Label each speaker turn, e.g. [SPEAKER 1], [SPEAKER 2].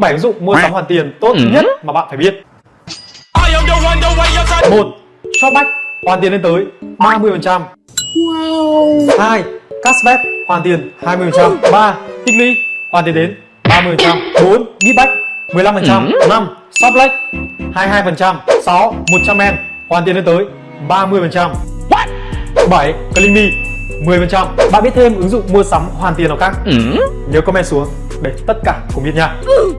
[SPEAKER 1] 7 ứng dụng mua sắm hoàn tiền tốt ừ. nhất mà bạn phải biết. một Shopback hoàn tiền lên tới 30%. Wow. 2. Cashback hoàn tiền 20%. 3. Tikly hoàn tiền đến 30%. 4. Bitback 15%. 5. Shoplack 22%. 6. 100 hoàn tiền lên tới 30%. What? 7. Clickme 10%. Bạn biết thêm ứng dụng mua sắm hoàn tiền nào khác? Ừ. Nhớ comment xuống để tất cả cùng biết nha. Ừ.